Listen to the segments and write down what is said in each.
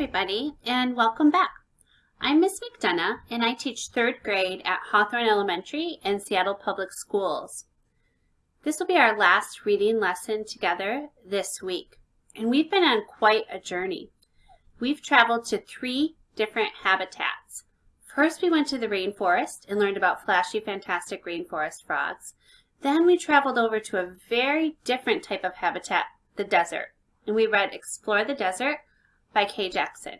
everybody, and welcome back. I'm Miss McDonough, and I teach third grade at Hawthorne Elementary and Seattle Public Schools. This will be our last reading lesson together this week, and we've been on quite a journey. We've traveled to three different habitats. First, we went to the rainforest and learned about flashy, fantastic rainforest frogs. Then we traveled over to a very different type of habitat, the desert, and we read Explore the Desert by Kay Jackson.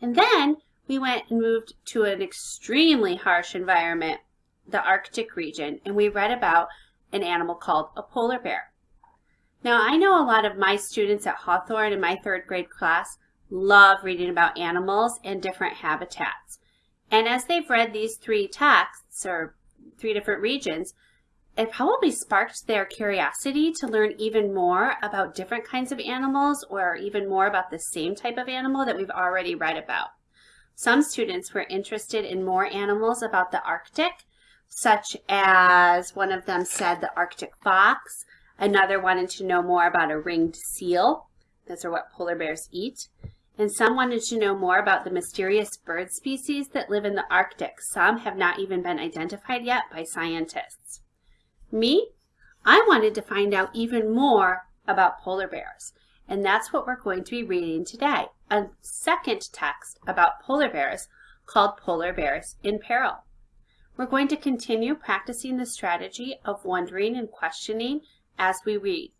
And then we went and moved to an extremely harsh environment, the Arctic region, and we read about an animal called a polar bear. Now, I know a lot of my students at Hawthorne in my third grade class love reading about animals and different habitats. And as they've read these three texts, or three different regions, it probably sparked their curiosity to learn even more about different kinds of animals or even more about the same type of animal that we've already read about. Some students were interested in more animals about the Arctic, such as one of them said the Arctic fox, another wanted to know more about a ringed seal, those are what polar bears eat, and some wanted to know more about the mysterious bird species that live in the Arctic. Some have not even been identified yet by scientists. Me? I wanted to find out even more about polar bears, and that's what we're going to be reading today, a second text about polar bears called Polar Bears in Peril. We're going to continue practicing the strategy of wondering and questioning as we read.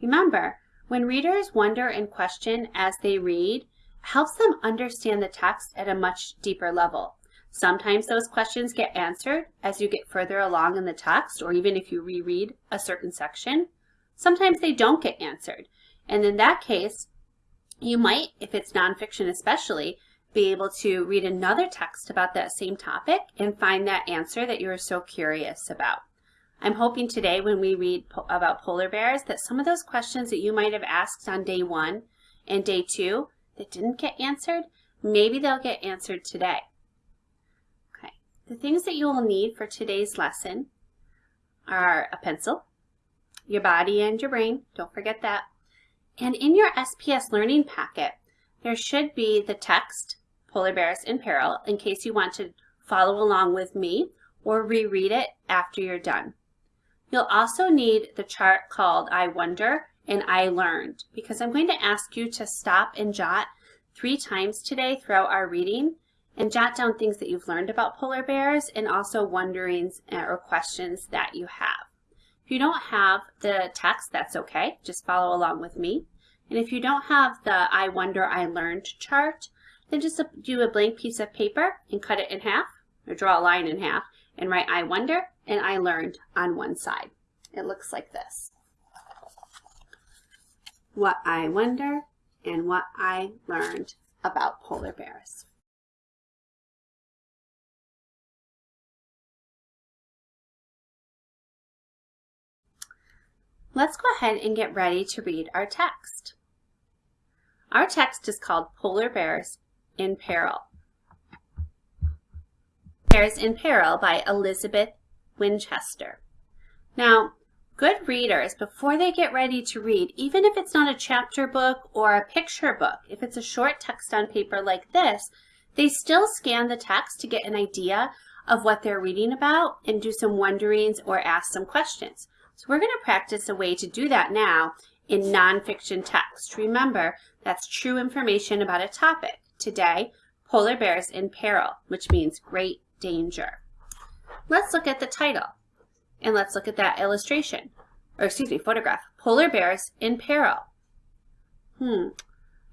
Remember, when readers wonder and question as they read, helps them understand the text at a much deeper level. Sometimes those questions get answered as you get further along in the text or even if you reread a certain section. Sometimes they don't get answered. And in that case, you might, if it's nonfiction especially, be able to read another text about that same topic and find that answer that you're so curious about. I'm hoping today when we read po about polar bears that some of those questions that you might have asked on day one and day two that didn't get answered, maybe they'll get answered today. The things that you will need for today's lesson are a pencil, your body and your brain, don't forget that. And in your SPS learning packet, there should be the text, Polar Bears in Peril, in case you want to follow along with me or reread it after you're done. You'll also need the chart called I Wonder and I Learned because I'm going to ask you to stop and jot three times today throughout our reading and jot down things that you've learned about polar bears and also wonderings uh, or questions that you have. If you don't have the text, that's okay. Just follow along with me. And if you don't have the I wonder, I learned chart, then just do a blank piece of paper and cut it in half, or draw a line in half, and write I wonder and I learned on one side. It looks like this. What I wonder and what I learned about polar bears. Let's go ahead and get ready to read our text. Our text is called Polar Bears in Peril. Bears in Peril by Elizabeth Winchester. Now, good readers, before they get ready to read, even if it's not a chapter book or a picture book, if it's a short text on paper like this, they still scan the text to get an idea of what they're reading about and do some wonderings or ask some questions. So we're going to practice a way to do that now in nonfiction text. Remember, that's true information about a topic. Today, polar bears in peril, which means great danger. Let's look at the title and let's look at that illustration, or excuse me, photograph. Polar bears in peril. Hmm.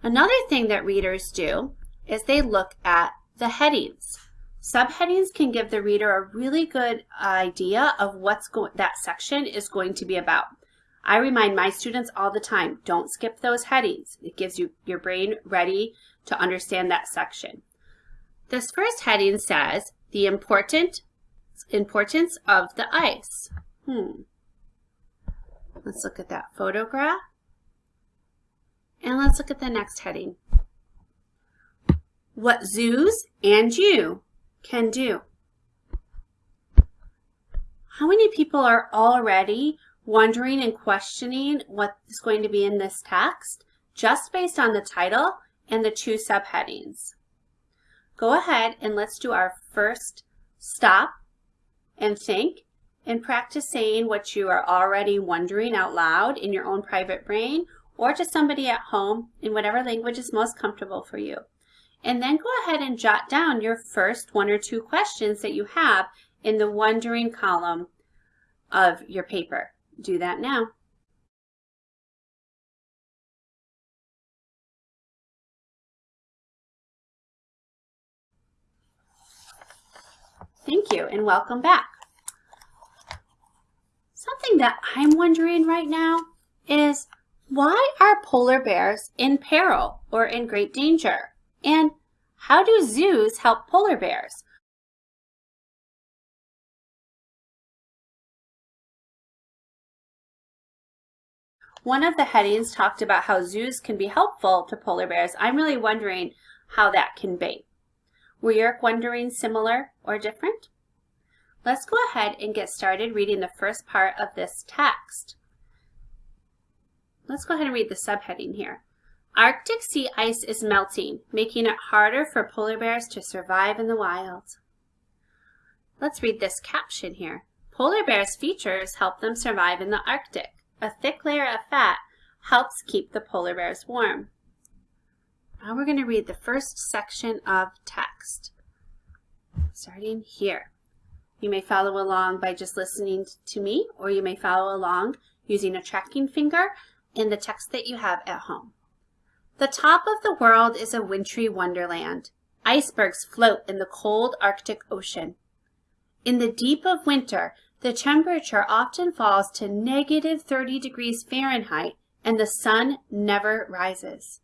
Another thing that readers do is they look at the headings. Subheadings can give the reader a really good idea of what's going that section is going to be about. I remind my students all the time, don't skip those headings. It gives you your brain ready to understand that section. This first heading says the important importance of the ice. Hmm. Let's look at that photograph. And let's look at the next heading. What zoos and you can do. How many people are already wondering and questioning what is going to be in this text just based on the title and the two subheadings. Go ahead and let's do our first stop and think and practice saying what you are already wondering out loud in your own private brain or to somebody at home in whatever language is most comfortable for you. And then go ahead and jot down your first one or two questions that you have in the wondering column of your paper. Do that now. Thank you and welcome back. Something that I'm wondering right now is why are polar bears in peril or in great danger? And how do zoos help polar bears? One of the headings talked about how zoos can be helpful to polar bears. I'm really wondering how that can be. Were you wondering similar or different? Let's go ahead and get started reading the first part of this text. Let's go ahead and read the subheading here. Arctic sea ice is melting, making it harder for polar bears to survive in the wild. Let's read this caption here. Polar bears' features help them survive in the Arctic. A thick layer of fat helps keep the polar bears warm. Now we're going to read the first section of text, starting here. You may follow along by just listening to me, or you may follow along using a tracking finger in the text that you have at home. The top of the world is a wintry wonderland. Icebergs float in the cold Arctic Ocean. In the deep of winter, the temperature often falls to negative 30 degrees Fahrenheit and the sun never rises.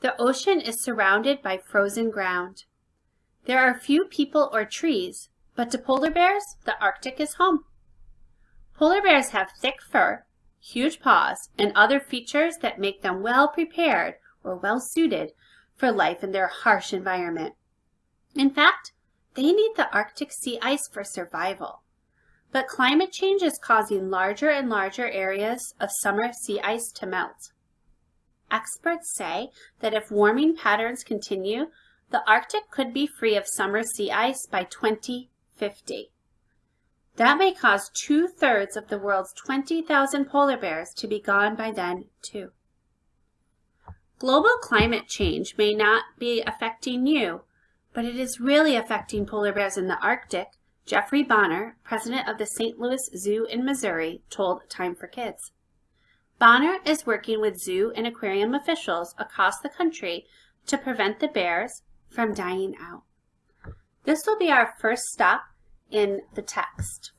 The ocean is surrounded by frozen ground. There are few people or trees, but to polar bears, the Arctic is home. Polar bears have thick fur, huge paws, and other features that make them well prepared or well suited for life in their harsh environment. In fact, they need the Arctic sea ice for survival. But climate change is causing larger and larger areas of summer sea ice to melt. Experts say that if warming patterns continue, the Arctic could be free of summer sea ice by 2050. That may cause two-thirds of the world's 20,000 polar bears to be gone by then, too. Global climate change may not be affecting you, but it is really affecting polar bears in the Arctic Jeffrey Bonner, president of the St. Louis Zoo in Missouri, told Time for Kids. Bonner is working with zoo and aquarium officials across the country to prevent the bears from dying out. This will be our first stop in the text.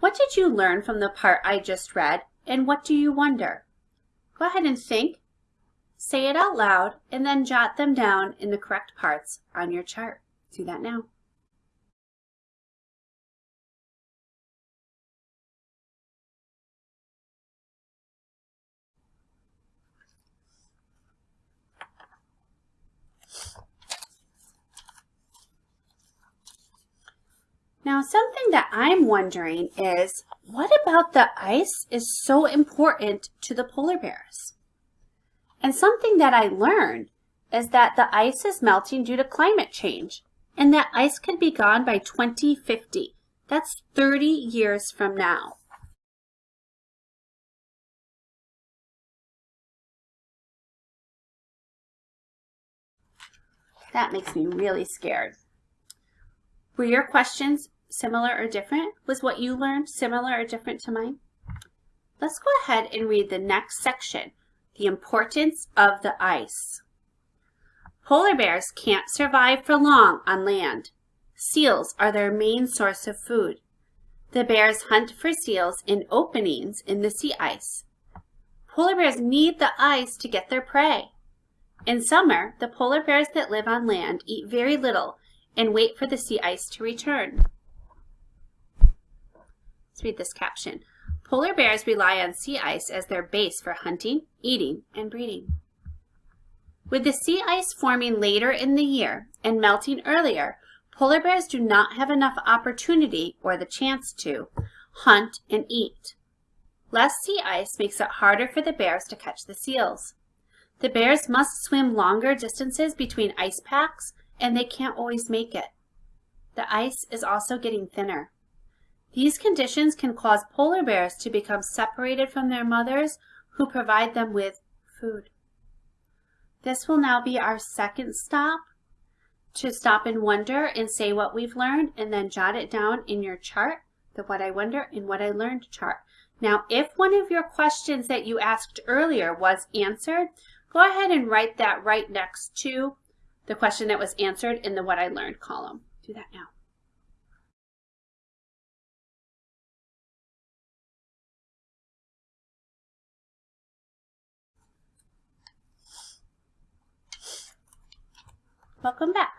What did you learn from the part I just read, and what do you wonder? Go ahead and think, say it out loud, and then jot them down in the correct parts on your chart. Do that now. Now, something that I'm wondering is, what about the ice is so important to the polar bears? And something that I learned is that the ice is melting due to climate change, and that ice could be gone by 2050. That's 30 years from now. That makes me really scared. Were your questions similar or different? Was what you learned similar or different to mine? Let's go ahead and read the next section, the importance of the ice. Polar bears can't survive for long on land. Seals are their main source of food. The bears hunt for seals in openings in the sea ice. Polar bears need the ice to get their prey. In summer, the polar bears that live on land eat very little and wait for the sea ice to return. Let's read this caption. Polar bears rely on sea ice as their base for hunting, eating, and breeding. With the sea ice forming later in the year and melting earlier, polar bears do not have enough opportunity or the chance to hunt and eat. Less sea ice makes it harder for the bears to catch the seals. The bears must swim longer distances between ice packs and they can't always make it. The ice is also getting thinner. These conditions can cause polar bears to become separated from their mothers who provide them with food. This will now be our second stop to stop and wonder and say what we've learned and then jot it down in your chart, the what I wonder and what I learned chart. Now, if one of your questions that you asked earlier was answered, go ahead and write that right next to the question that was answered in the what I learned column. Do that now. Welcome back.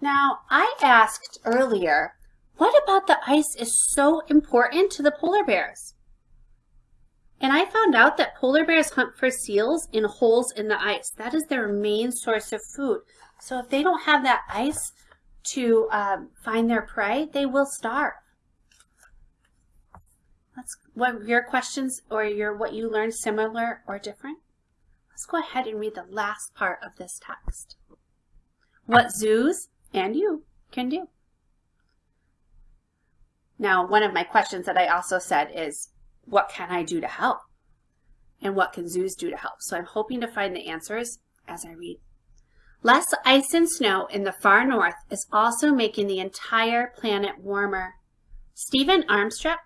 Now, I asked earlier, what about the ice is so important to the polar bears? And I found out that polar bears hunt for seals in holes in the ice. That is their main source of food. So if they don't have that ice to um, find their prey, they will starve. Let's, what your questions or your what you learned similar or different? Let's go ahead and read the last part of this text. What zoos and you can do. Now, one of my questions that I also said is, what can I do to help? And what can zoos do to help? So I'm hoping to find the answers as I read. Less ice and snow in the far north is also making the entire planet warmer. Stephen Armstrong,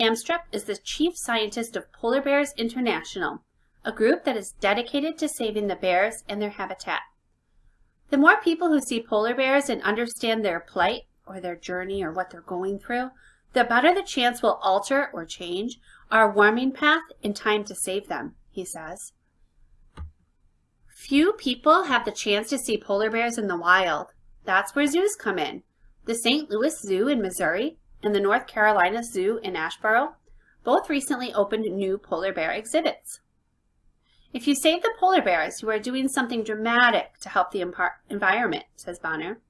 Amstrup is the chief scientist of Polar Bears International, a group that is dedicated to saving the bears and their habitat. The more people who see polar bears and understand their plight or their journey or what they're going through, the better the chance will alter or change our warming path in time to save them, he says. Few people have the chance to see polar bears in the wild. That's where zoos come in. The St. Louis Zoo in Missouri and the North Carolina Zoo in Asheboro both recently opened new polar bear exhibits. If you save the polar bears, you are doing something dramatic to help the environment, says Bonner.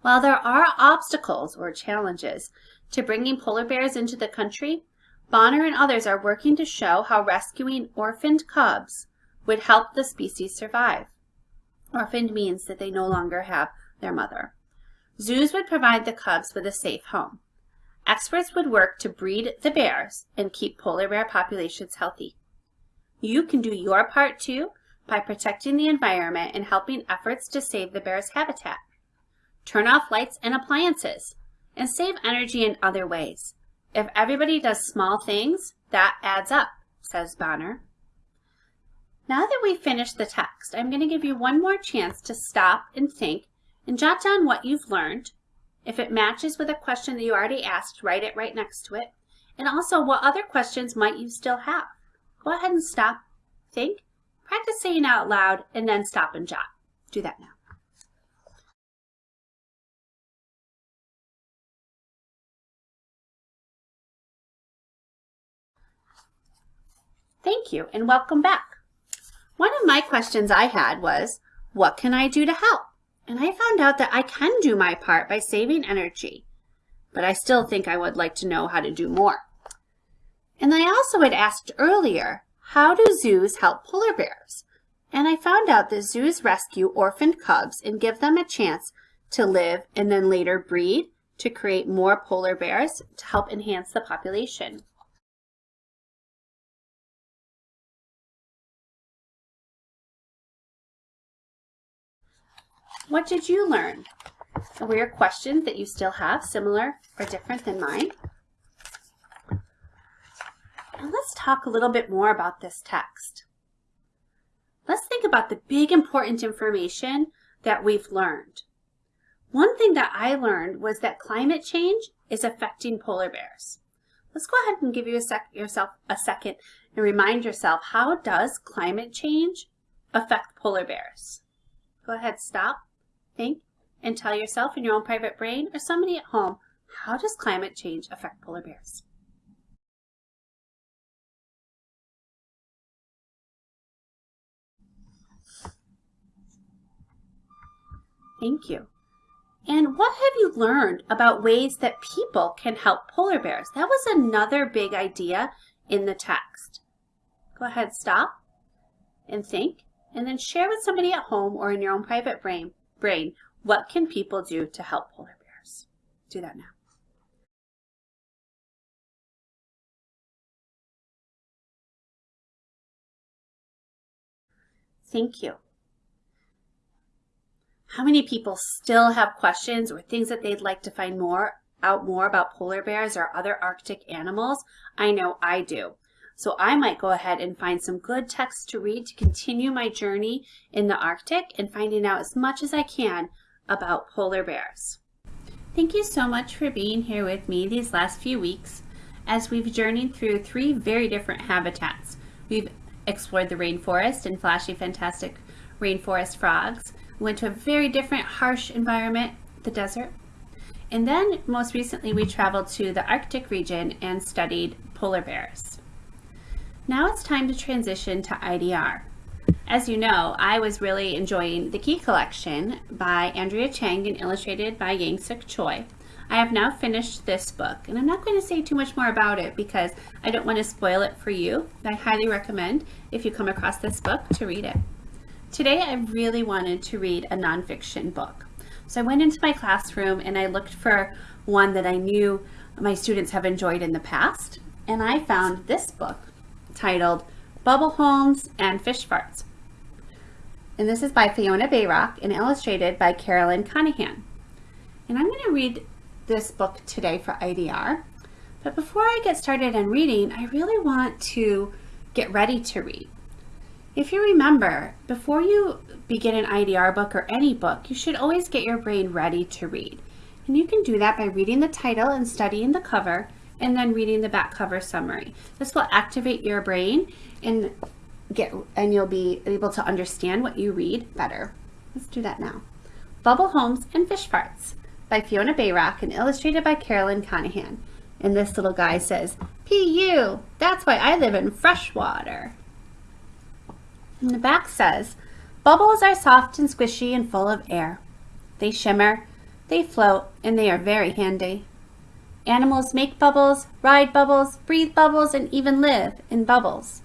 While there are obstacles or challenges to bringing polar bears into the country, Bonner and others are working to show how rescuing orphaned cubs would help the species survive. Orphaned means that they no longer have their mother. Zoos would provide the cubs with a safe home. Experts would work to breed the bears and keep polar bear populations healthy. You can do your part too by protecting the environment and helping efforts to save the bear's habitat. Turn off lights and appliances and save energy in other ways. If everybody does small things, that adds up, says Bonner. Now that we've finished the text, I'm going to give you one more chance to stop and think and jot down what you've learned. If it matches with a question that you already asked, write it right next to it. And also, what other questions might you still have? Go ahead and stop, think, practice saying out loud, and then stop and jot. Do that now. Thank you and welcome back. One of my questions I had was, what can I do to help? And I found out that I can do my part by saving energy, but I still think I would like to know how to do more. And I also had asked earlier, how do zoos help polar bears? And I found out that zoos rescue orphaned cubs and give them a chance to live and then later breed to create more polar bears to help enhance the population. What did you learn? Were your questions that you still have similar or different than mine? And let's talk a little bit more about this text. Let's think about the big important information that we've learned. One thing that I learned was that climate change is affecting polar bears. Let's go ahead and give you a sec yourself a second and remind yourself, how does climate change affect polar bears? Go ahead, stop, think, and tell yourself in your own private brain or somebody at home, how does climate change affect polar bears? Thank you. And what have you learned about ways that people can help polar bears? That was another big idea in the text. go ahead, stop and think, and then share with somebody at home or in your own private brain, brain what can people do to help polar bears. Do that now. Thank you. How many people still have questions or things that they'd like to find more out more about polar bears or other Arctic animals? I know I do. So I might go ahead and find some good texts to read to continue my journey in the Arctic and finding out as much as I can about polar bears. Thank you so much for being here with me these last few weeks as we've journeyed through three very different habitats. We've explored the rainforest and flashy, fantastic rainforest frogs. We went to a very different, harsh environment, the desert. And then most recently, we traveled to the Arctic region and studied polar bears. Now it's time to transition to IDR. As you know, I was really enjoying The Key Collection by Andrea Chang and illustrated by Yangsook Choi. I have now finished this book, and I'm not going to say too much more about it because I don't want to spoil it for you. I highly recommend, if you come across this book, to read it. Today, I really wanted to read a nonfiction book. So I went into my classroom and I looked for one that I knew my students have enjoyed in the past, and I found this book titled Bubble Homes and Fish Farts. And this is by Fiona Bayrock and illustrated by Carolyn Conahan. And I'm going to read this book today for IDR. But before I get started on reading, I really want to get ready to read. If you remember, before you begin an IDR book or any book, you should always get your brain ready to read. And you can do that by reading the title and studying the cover and then reading the back cover summary. This will activate your brain and get and you'll be able to understand what you read better. Let's do that now. Bubble Homes and Fish Farts by Fiona Bayrock and illustrated by Carolyn Conahan. And this little guy says, P.U., that's why I live in freshwater. And the back says, Bubbles are soft and squishy and full of air. They shimmer, they float, and they are very handy. Animals make bubbles, ride bubbles, breathe bubbles, and even live in bubbles.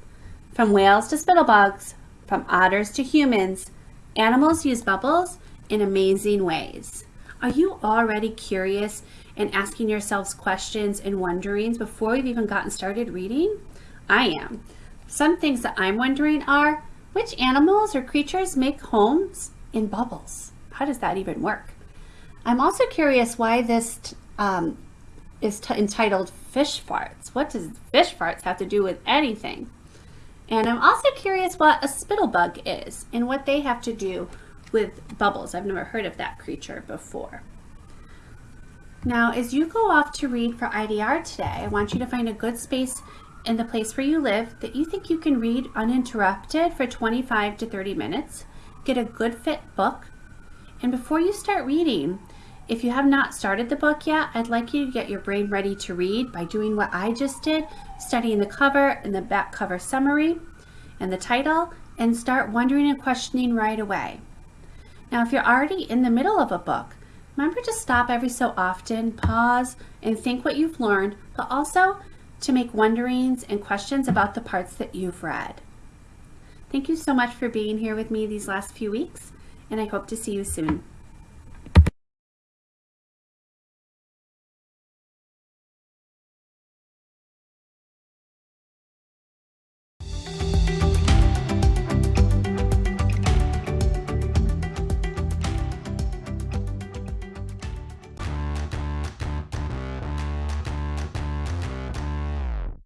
From whales to spittlebugs, from otters to humans, animals use bubbles in amazing ways. Are you already curious and asking yourselves questions and wonderings before you've even gotten started reading? I am. Some things that I'm wondering are, which animals or creatures make homes in bubbles? How does that even work? I'm also curious why this um, is entitled Fish Farts. What does fish farts have to do with anything? And I'm also curious what a spittlebug is and what they have to do with bubbles. I've never heard of that creature before. Now, as you go off to read for IDR today, I want you to find a good space in the place where you live that you think you can read uninterrupted for 25 to 30 minutes. Get a good fit book. And before you start reading, if you have not started the book yet, I'd like you to get your brain ready to read by doing what I just did, studying the cover and the back cover summary and the title, and start wondering and questioning right away. Now, if you're already in the middle of a book, remember to stop every so often, pause, and think what you've learned, but also to make wonderings and questions about the parts that you've read. Thank you so much for being here with me these last few weeks, and I hope to see you soon.